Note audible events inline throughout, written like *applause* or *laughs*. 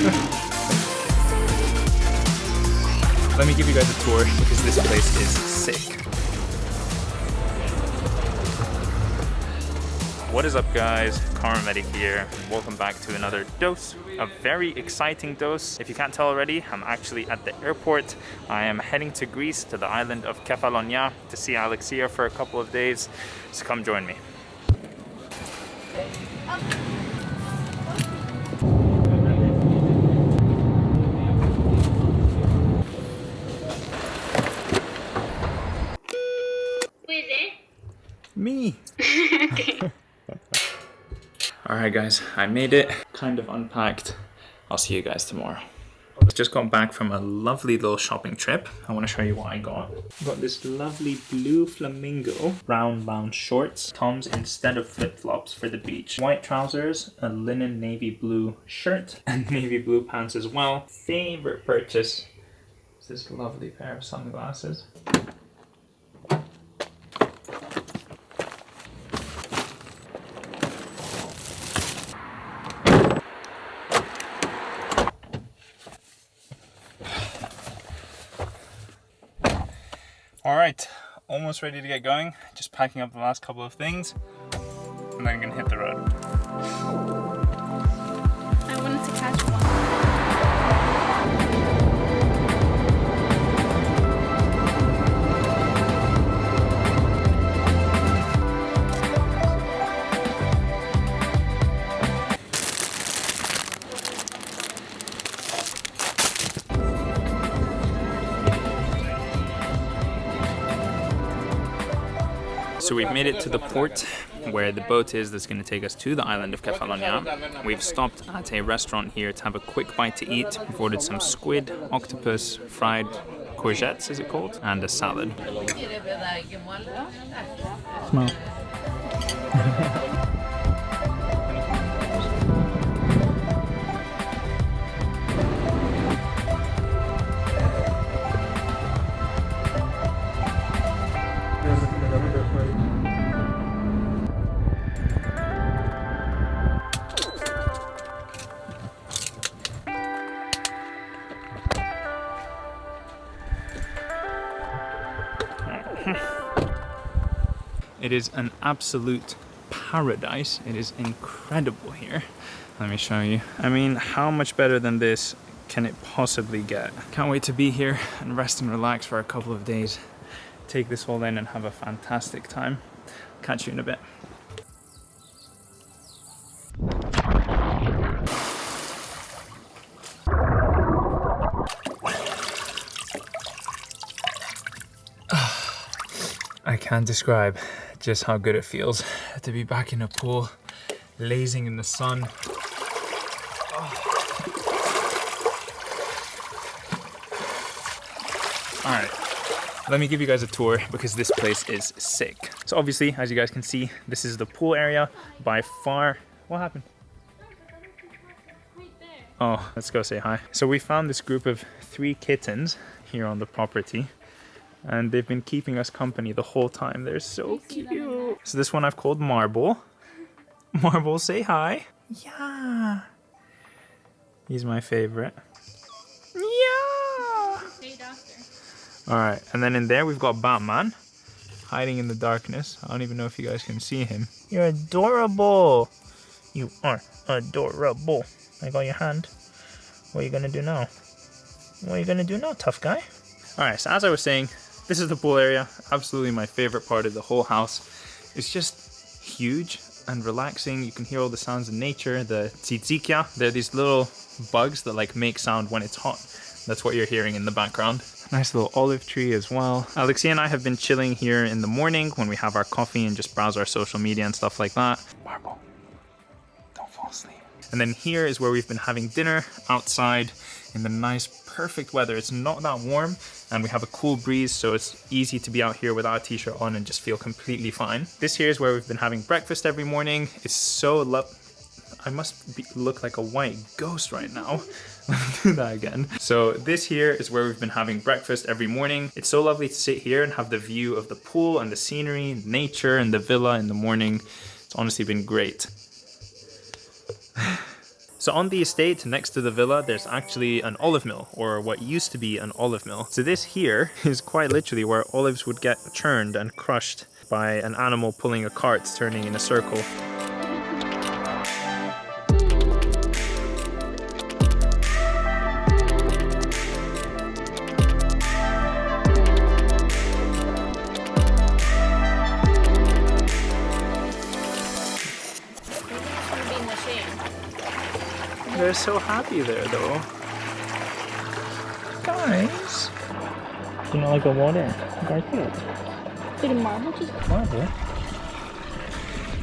*laughs* Let me give you guys a tour because this place is sick. What is up guys, KharmaMedic here. Welcome back to another dose, a very exciting dose. If you can't tell already, I'm actually at the airport. I am heading to Greece, to the island of Kefalonia to see Alexia for a couple of days. So come join me. Me! *laughs* Alright guys, I made it. Kind of unpacked. I'll see you guys tomorrow. I Just got back from a lovely little shopping trip. I want to show you what I got. Got this lovely blue flamingo round bound shorts. Comes instead of flip-flops for the beach. White trousers, a linen navy blue shirt, *laughs* and navy blue pants as well. Favorite purchase is this lovely pair of sunglasses. All right, almost ready to get going. Just packing up the last couple of things and then I'm gonna hit the road. So we've made it to the port where the boat is that's going to take us to the island of Kefalonia. We've stopped at a restaurant here to have a quick bite to eat. We've ordered some squid, octopus, fried courgettes, is it called, and a salad. Smell. *laughs* *laughs* It is an absolute paradise. It is incredible here. Let me show you. I mean, how much better than this can it possibly get? Can't wait to be here and rest and relax for a couple of days. Take this all in and have a fantastic time. Catch you in a bit. Can't describe just how good it feels to be back in a pool, lazing in the sun. Oh. All right, let me give you guys a tour because this place is sick. So obviously, as you guys can see, this is the pool area by far. What happened? Oh, let's go say hi. So we found this group of three kittens here on the property and they've been keeping us company the whole time. They're so cute. So this one I've called Marble. *laughs* Marble, say hi. Yeah. He's my favorite. Yeah. All right, and then in there we've got Batman hiding in the darkness. I don't even know if you guys can see him. You're adorable. You are adorable. I got your hand. What are you gonna do now? What are you gonna do now, tough guy? All right, so as I was saying, this is the pool area. Absolutely my favorite part of the whole house. It's just huge and relaxing. You can hear all the sounds of nature. The tsitsikia, they're these little bugs that like make sound when it's hot. That's what you're hearing in the background. Nice little olive tree as well. Alexia and I have been chilling here in the morning when we have our coffee and just browse our social media and stuff like that. Marble, don't fall asleep. And then here is where we've been having dinner outside in the nice, perfect weather. It's not that warm and we have a cool breeze, so it's easy to be out here without a t-shirt on and just feel completely fine. This here is where we've been having breakfast every morning. It's so lo I must be, look like a white ghost right now. *laughs* Let me do that again. So this here is where we've been having breakfast every morning. It's so lovely to sit here and have the view of the pool and the scenery, nature and the villa in the morning. It's honestly been great. *laughs* So on the estate next to the villa, there's actually an olive mill, or what used to be an olive mill. So this here *laughs* is quite literally where olives would get churned and crushed by an animal pulling a cart turning in a circle. So happy there though. Guys. You know like a water? Garfield. Did a marble just Marble?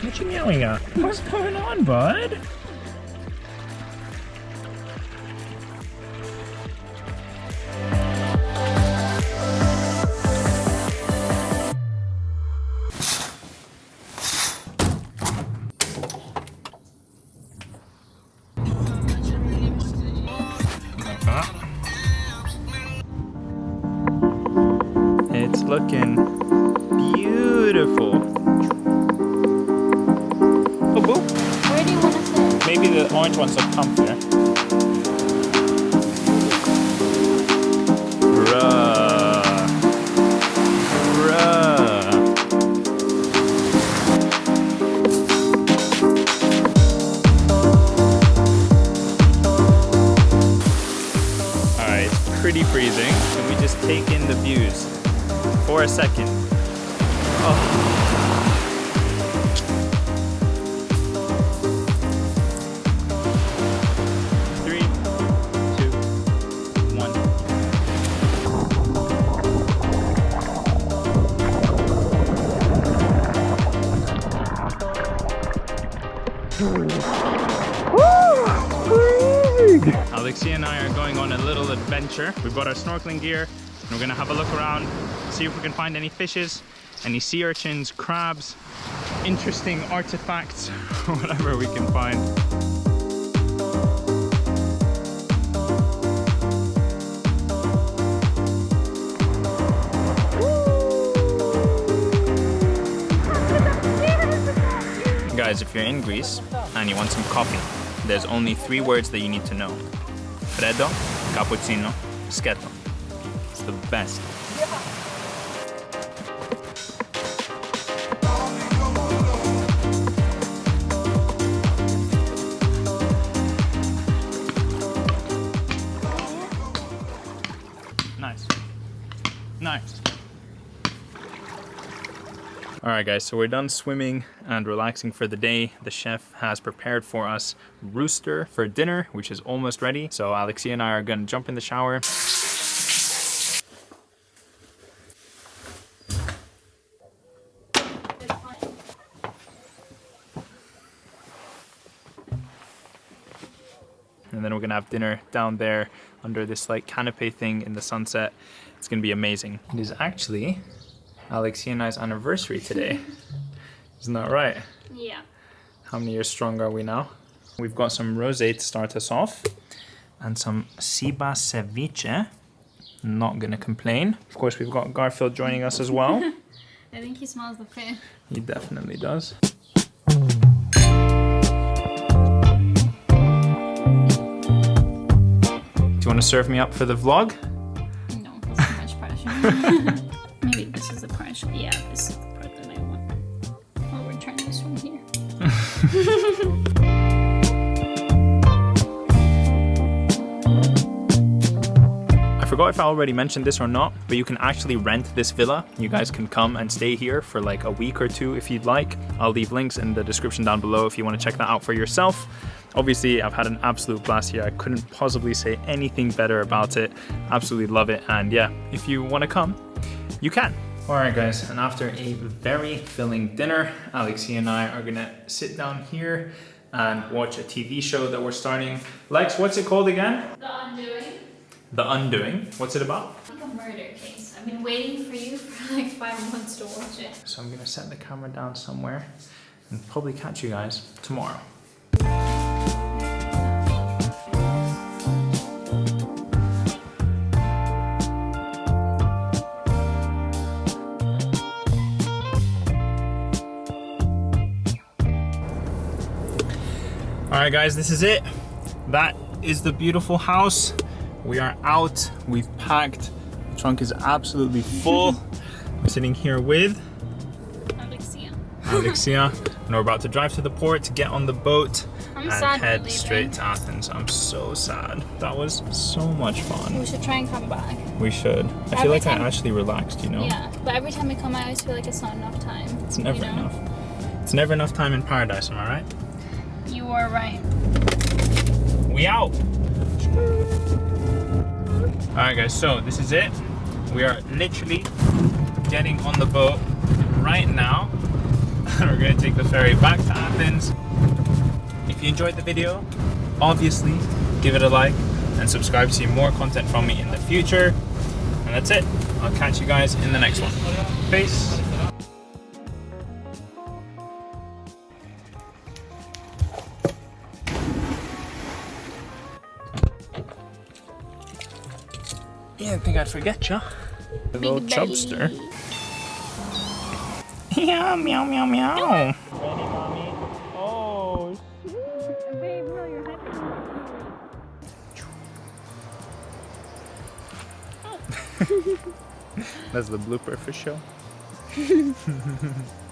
What you yelling at? What's going on, bud? Pretty freezing. Can we just take in the views for a second? Oh. Alexia and I are going on a little adventure. We've got our snorkeling gear and we're gonna have a look around, see if we can find any fishes, any sea urchins, crabs, interesting artifacts, *laughs* whatever we can find. Guys, if you're in Greece and you want some coffee, there's only three words that you need to know. Freddo, cappuccino, sketo. It's the best. All right, guys, so we're done swimming and relaxing for the day. The chef has prepared for us rooster for dinner, which is almost ready. So Alexia and I are gonna jump in the shower. And then we're gonna have dinner down there under this like canopy thing in the sunset. It's gonna be amazing. It is actually Alexia and I's anniversary today. *laughs* Isn't that right? Yeah. How many years strong are we now? We've got some rosé to start us off and some Siba ceviche. Not gonna complain. Of course, we've got Garfield joining us as well. *laughs* I think he smells the fish. he definitely does. Do you want to serve me up for the vlog? No, that's too much pressure. *laughs* Pressure. Yeah, this is the part that I want. This from here. *laughs* I forgot if I already mentioned this or not, but you can actually rent this villa. You guys can come and stay here for like a week or two if you'd like. I'll leave links in the description down below if you want to check that out for yourself. Obviously, I've had an absolute blast here. I couldn't possibly say anything better about it. Absolutely love it. And yeah, if you want to come, you can. All right, guys, and after a very filling dinner, Alexia and I are gonna sit down here and watch a TV show that we're starting. Lex, what's it called again? The Undoing. The Undoing. What's it about? Like a murder case. I've been waiting for you for *laughs* like five months to watch it. So I'm gonna set the camera down somewhere and probably catch you guys tomorrow. All right, guys, this is it. That is the beautiful house. We are out. We've packed. The trunk is absolutely full. *laughs* I'm sitting here with Alexia. Alexia, and we're about to drive to the port to get on the boat I'm and head straight to Athens. I'm so sad. That was so much fun. We should try and come back. We should. I feel like time- I actually relaxed, you know? Yeah, but every time we come, I always feel like it's not enough time. It's never you know? enough. It's never enough time in paradise, am I right? Are right. We out. All right, guys. So this is it. We are literally getting on the boat right now. *laughs* We're gonna take the ferry back to Athens. If you enjoyed the video, obviously give it a like and subscribe to see more content from me in the future. And that's it. I'll catch you guys in the next one. Peace. You didn't think I'd forget you. The little Big chubster. baby. Yeah, meow, meow, meow. Oh, Babe, no, you're happy. That's the blooper for sure. *laughs*